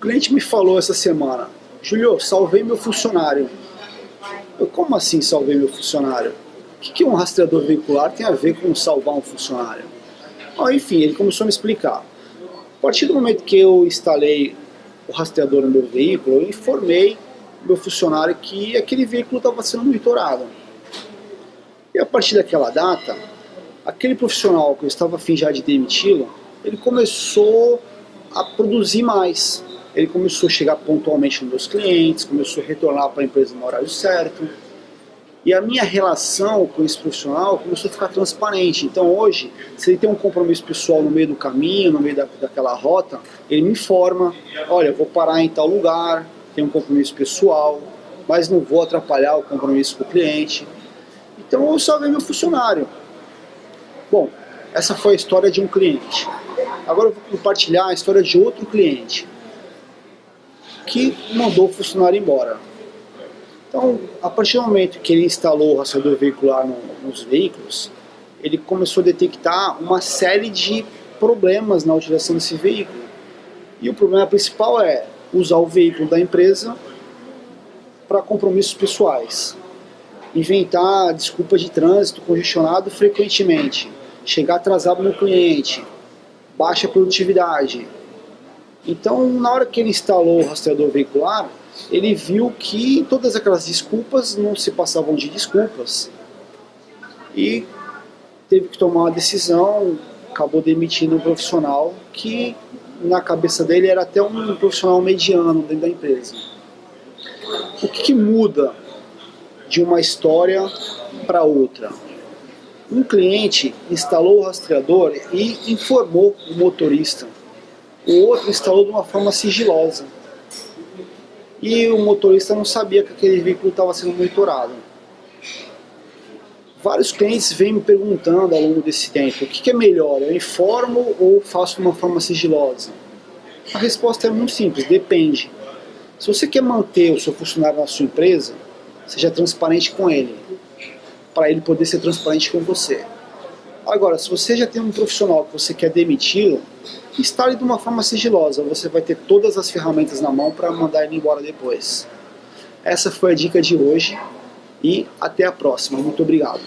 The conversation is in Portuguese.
cliente me falou essa semana, Julio, salvei meu funcionário. Eu, como assim salvei meu funcionário? O que, que um rastreador veicular tem a ver com salvar um funcionário? Ah, enfim, ele começou a me explicar. A partir do momento que eu instalei o rastreador no meu veículo, eu informei meu funcionário que aquele veículo estava sendo monitorado. E a partir daquela data, aquele profissional que eu estava afim já de demiti-lo, ele começou a produzir mais. Ele começou a chegar pontualmente nos meus clientes, começou a retornar para a empresa no horário certo. E a minha relação com esse profissional começou a ficar transparente. Então hoje, se ele tem um compromisso pessoal no meio do caminho, no meio da, daquela rota, ele me informa, olha, eu vou parar em tal lugar, tenho um compromisso pessoal, mas não vou atrapalhar o compromisso com o cliente. Então eu salvei meu funcionário. Bom, essa foi a história de um cliente. Agora eu vou compartilhar a história de outro cliente que mandou o funcionário embora. Então, a partir do momento que ele instalou o rastreador veicular no, nos veículos, ele começou a detectar uma série de problemas na utilização desse veículo. E o problema principal é usar o veículo da empresa para compromissos pessoais. Inventar desculpa de trânsito congestionado frequentemente. Chegar atrasado no cliente. Baixa produtividade. Então, na hora que ele instalou o rastreador veicular, ele viu que todas aquelas desculpas não se passavam de desculpas. E teve que tomar uma decisão, acabou demitindo um profissional que na cabeça dele era até um profissional mediano dentro da empresa. O que, que muda de uma história para outra? Um cliente instalou o rastreador e informou o motorista. O outro instalou de uma forma sigilosa. E o motorista não sabia que aquele veículo estava sendo monitorado. Vários clientes vêm me perguntando ao longo desse tempo, o que, que é melhor, eu informo ou faço de uma forma sigilosa? A resposta é muito simples, depende. Se você quer manter o seu funcionário na sua empresa, seja transparente com ele, para ele poder ser transparente com você. Agora, se você já tem um profissional que você quer demiti-lo, instale de uma forma sigilosa, você vai ter todas as ferramentas na mão para mandar ele embora depois. Essa foi a dica de hoje e até a próxima. Muito obrigado.